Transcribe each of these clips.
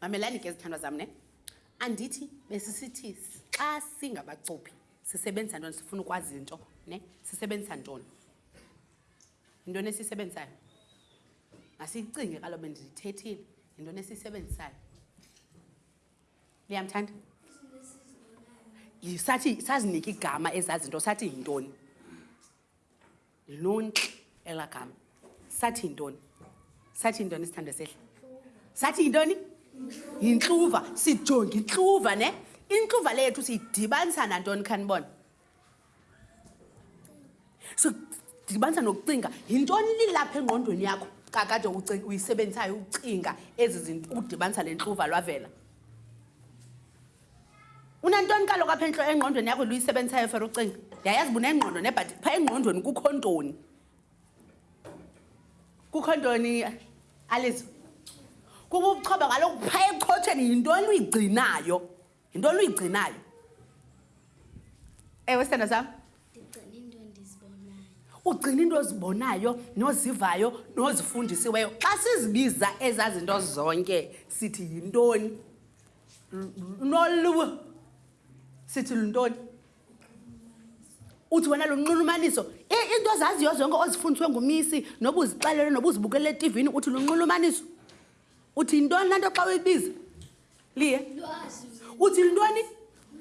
mamelani ke zithandwa zam ne andithi besisithi xa singabacuphi sisebenzisa ntoni sifuna ukwazi into ne sisebenzisa ntoni yintoni esiyisebenzisayo masiyicinge kalobe ndiyithethile yintoni esiyisebenzisayo liyamthanda sathi sazinike igama ezazinto sathi yintoni lontle elaa gama sathi yintoni sathi yintoni isithando sehle sathi yintoni yintluva sijonge intluva ne intluva le yethu siyidibanisa nantoni khanibona so ndibanisa nokucinga yintoni lilapha engqondweni yakho kakade uyisebenzisayo ucinga ezi zinto ukudibanisa le ntluva lwavela unantoni kaloku apha entlo engqondweni yakho luyisebenzisayo fer ucinga yayazi bunengqondo nebhati phaa engqondweni kukho ntoni kukho ntoni alizo kukubuchoba kaloku phaa echotheni yintoni uyigcinayo yinto oluyigcinayo ewe sithanda sam ugcina into ozibonayo nozivayo nozifundisiweyo xa sizibiza ezaa zinto zonke sithi yintoni noluwo sithi luntoni uthi wena lunxulumaniso into ozaziyo zonke ozifundiswe ngumisi nobuzixelele nobuzibukelela etivini uthi lunxulumaniso Uthi yintoni laa nto xa uyibiza? Liye? Uthi lintoni?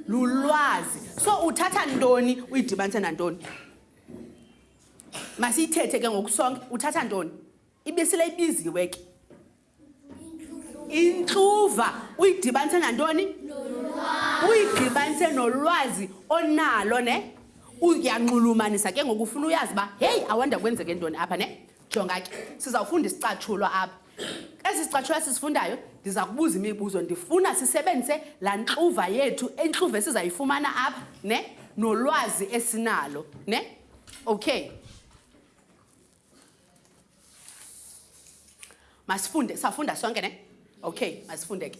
Lulwazi. So uthatha ntoni uyidibanise nantoni? Masiyithethe ke ngokusonke, uthatha ntoni? Ibisile ibiziwe ke. Intluva uyidibanise nantoni? Uyidibanise nolwazi onalo ne? Uyanxulumanisa ke ngoku ufuna uyazi uba, heyi, awanda kwenzeke ntoni apha ne? Jonga ke, sizawufunda isicatshulwa apha. Esi sicatshulwa sisifundayo ndiza kubuza imibuzo. Ndifuna sisebenzise laa ntluva yethu, intluva esizayifumana apha ne nolwazi esinalo ne. Okay. Masifunde, safunda sonke ne? Okay, masifunde ke.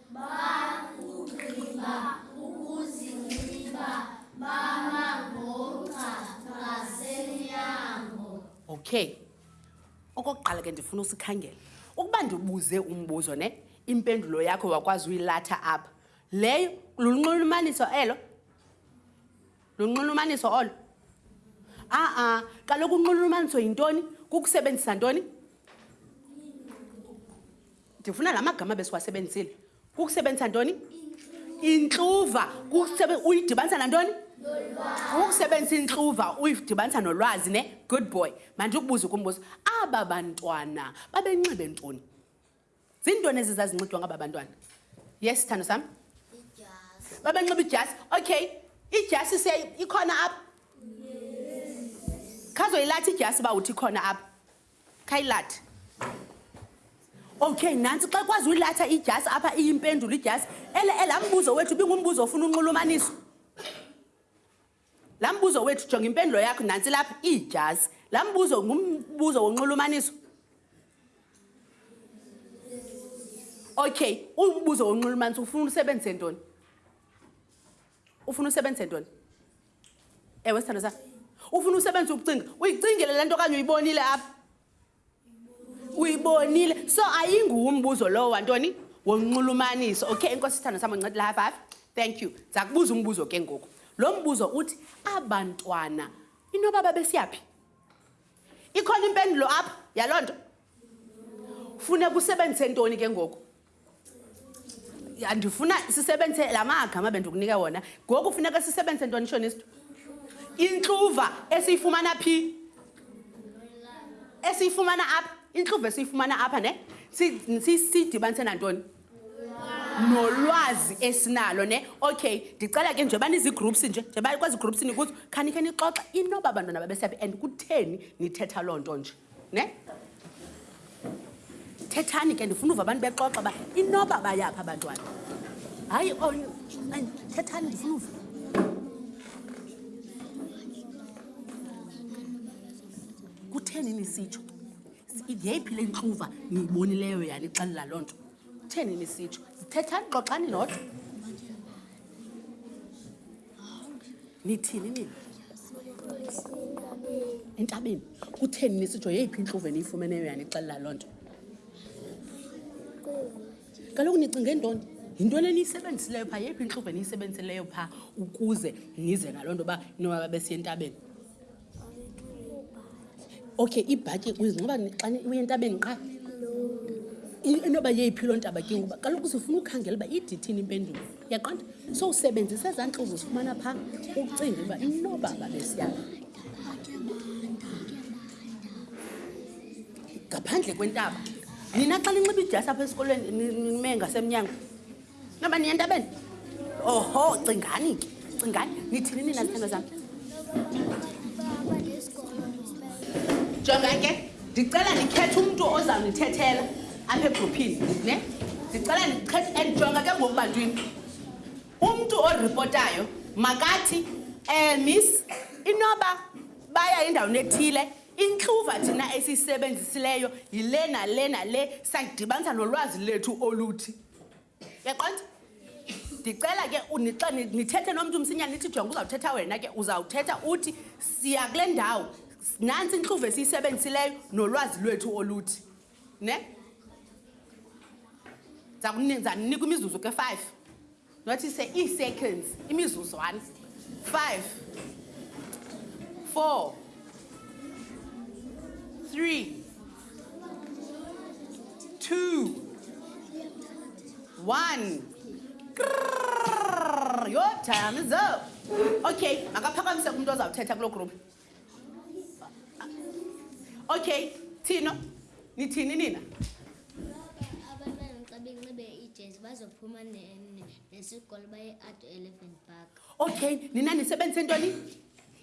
okay okokuqala ke ndifuna usikhangela ukuba ndibuze umbuzo ne impendulo yakho wakwazi uyilatha apha leyo lulunxulumaniso elo lunxulumaniso olo a-a kaloku unxulumaniso yintoni kukusebenzisa ntoni ndifuna la magama besiwasebenzisile kukusebenzisa ntoni intluva uyidibanisa nantoni ukusebenzisa intluva uyidibanisa nolwazi ne good boy mandikubuze ukumbuzo aba bantwana babenxibe ntoni ziintoni ezi zazinxidwa ngaba bantwana yes sithando sam babenxiba idyasi okay idyasi se ikhona apha khazoyilathi idyasi uba uthi ikhona apha khayilathi okay nantsi xa kwazi uyilatha idyasi apha iyimpendulo idyasi ele elaa mbuzo wethu ibingumbuzo ofuna unxulumaniso laa mbuzo wethu jonga impendulo yakho nantsi lapha iidyasi laa mbuzo ngumbuzo wonxulumaniso okay umbuzo wonxulumaniso ufuna usebenzise ntoni ufuna usebenzise ntoni ewe sithando sam ufuna usebenza ukucinga uyicingele le nto okanye uyibonile apha uyibonile so ayinguwo umbuzo lowo wantoni wonxulumaniso okay inkosi sithando sam oncedile high five thank you ndiza kubuza umbuzo ke ngoku lo mbuzo uthi abantwana inoba babesiyaphi ikhona impendulo apha yaloo nto funeka usebenzise ntoni ke ngoku Ya, ndifuna sisebenzise la magama bendikunika wona ngoku funeka sisebenzise ntoni shonisto intluva esiyifumana phi esiyifumana apha intluva esiyifumana apha ne siyidibanise nantoni nolwazi esinalo ne okay ndicela ke nje banizigroups nje nje bakwezi groups nikuzo khanikhe nixoxa inoba bantwana babesiyaphi and kutheni nithetha loo nto nje ne thethani ke ndifuna uva abantu bexoxa uba inoba bayaphi abantwana hayi oh, thethani ndifuna uva kutheni nisitsho yeyiphi le ntluva niyibonileyo yani ixelela loo nto kutheni nisitsho zithethani xoxani nodwa nithini nini entabeni kutheni nisijo yeyiphi intluvu eniyifumeneyo yanixelela loo nto kaloku nicinge ntoni yintoni eniyisebenzisileyo phaa yeyiphi intluvu eniyisebenzisileyo phaa ukuze nize ngaloo nto uba nobaba besiye entabeni okay ibhatyi uyizinxiba xa uye entabeni qha inoba yeyiphi loo ntaba ke ngoba kaloku uzifuna ukhangela uba idithini impendulo yaqonda so usebenzisa ezaa ntlozi uzifumana phaa ucinga uba inoba babesiyala ngaphandle kwentaba nina xa linxiba idyasi apha esikolweni nime ngasemnyango ngaba niya entabeni oho cingani ke cingani nithini nina zithando zam jonga ke ndicela ndikhethe umntu ozawundithethela apha egruphini ne ndicela ndikhethe and jonga ke ngoku bantwini umntu oripotayo makathi um miss inoba baya endaweni ethile intluva thina esiyisebenzisileyo yile nale nale sadibanisa nolwazi lethu oluthi yaqonda ndicela ke xa nithethe nomntu msinyane nithi jonga uzawuthetha wena ke uzawuthetha uthi siya kule ndawo nantsi intluvu esiyisebenzisileyo nolwazi lwethu oluthi ne ndiza ninika imizuzu ke five nothi se ii-seconds imizuzwana five four Three. Two. One. Grrr, your time is up. Okay, makaphakamise kumntu ozawuthetha kuloo group. Okay, Tino, nithini nina? bazophuma nesikolo baye-ado elephant park okay nina nisebenzise ntoni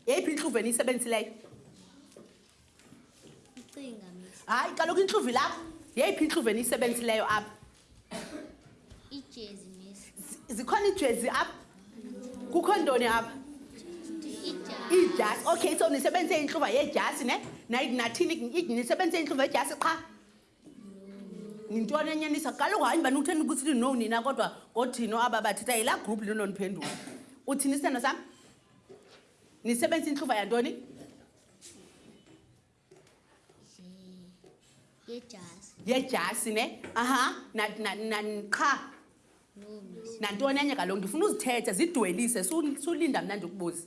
yeyiphi intluvu eniyisebenzisileyo hayi kaloku intluvu ilapho yeyiphi intluvu eniyisebenzisileyo apha zikhona iijezi apha kukho ntoni apha iijasi okay so nisebenzise intluva yeejasi ne nathini nisebenzise intluva yeejasi qha yintoni enyanisa kaloku hayi bani utheni ukuthi lino nina kodwa ngothino aba bathetha yilaa group linonondiphendula uthini isithando sam nisebenzisa intluva yantoni yejasi ne aha qha nantoni enye kaloku ndifuna uzithethe zidwelise sulinda mna ndikubuze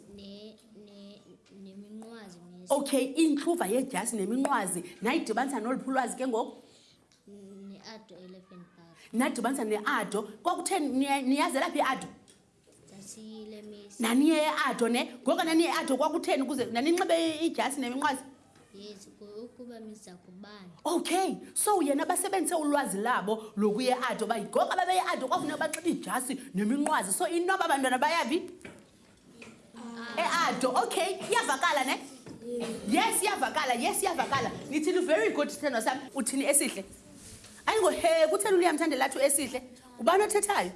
okay intluva yedyasi neminqwazi nayidibanisa noluphi ulwazi ke ngoku nadibanisa neado kwakutheni niyazela phi iado ndasiyile miss naniye eado ne ngoka naniye eado kwakutheni ukuze naninxibe idyasi neminqwazi yes ukuba miza kubani okay so yena basebenzise ulwazi labo lokuye eado uba yigoka babeye eado kwafuneka baxhibe idyasi neminqwazi so inoba abantwana bayaphi ah. eado okay iyavakala ne yes iyavakala yes iyavakala nithini very good sithandwa sami uthini esihle ayingohe kutheni uluyamthandela athi esihle ngubani othethayo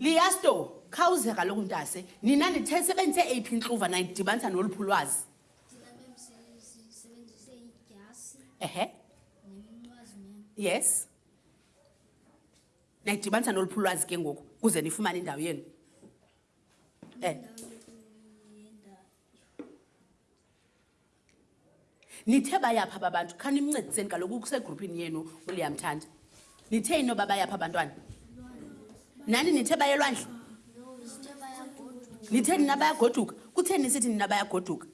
liyasto khawuze kaloku ntase nina ndithe sebenzise eyiphi intluva naye ndidibanisa noluphi ulwazi ehe yes nayidibanisa noluphi ulwazi ke ngoku kuze nifumane indawo yenu um nithe bayapha aba bantu khanimncediseni kaloku usegrupini yenu uliyamthanda nithe inoba bayapha abantwana nani nithe bayelwandle nithe nina bayagoduka kutheni nisithi nina bayagoduka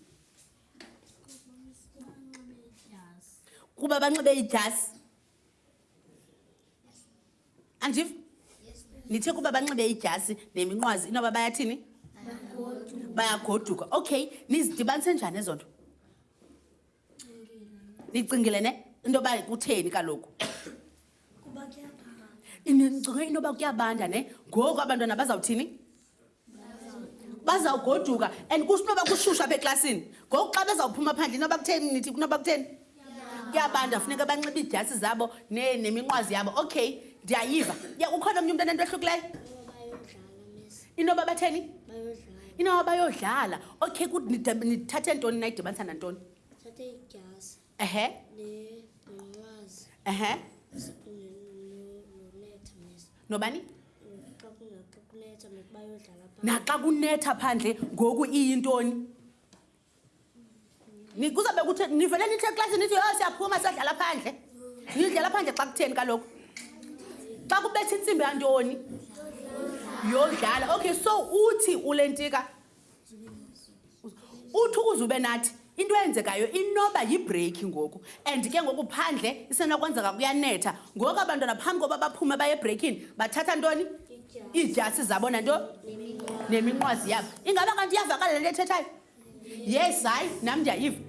kuba banxibe idyasi andiv nithe kuba banxibe idyasi neminqwazi inoba bayathini bayagoduka okay nizidibanise njani ezo nto nicingile ne into yoba kutheni kaloku nicinge into yoba kuyabanda ne ngoku abantwana bazawuthini bazawugoduka and kusinoba kushusha apha eklasini ngoku xa bezawuphuma phandle inoba kutheni nithi kunoba kutheni kuyabanda funeka banxiba iidyasi zabo neminqwazi yabo okay ndiyayiva ya ukhona omnye umntu anento ehlukileyo inoba batheni inoba bayodlala okay nithathe ntoni nayidibanisa nantoni ehe ehe nobani naxa kunetha phandle ngoku iyintoni kuzawube kuthe nivele nithi eklasini nithi yho oh, siyaphuma siyadlala phandle nidlala phandle xa kutheni kaloku xa kubetha intsimbi yantoni yodlala okay so uthi ulentika uthi ukuze ube nathi into eyenzekayo inoba yibreaki ngoku and ke ngoku phandle isenokwenzeka kuyanetha ngoku abantwana phambi koba baphume baye ebreakini bathatha ntoni iidyasi zabo nanto neminqwazi yabo ingaba kanti iyavakala le nto ethethayo yes hayi nam ndiyayiva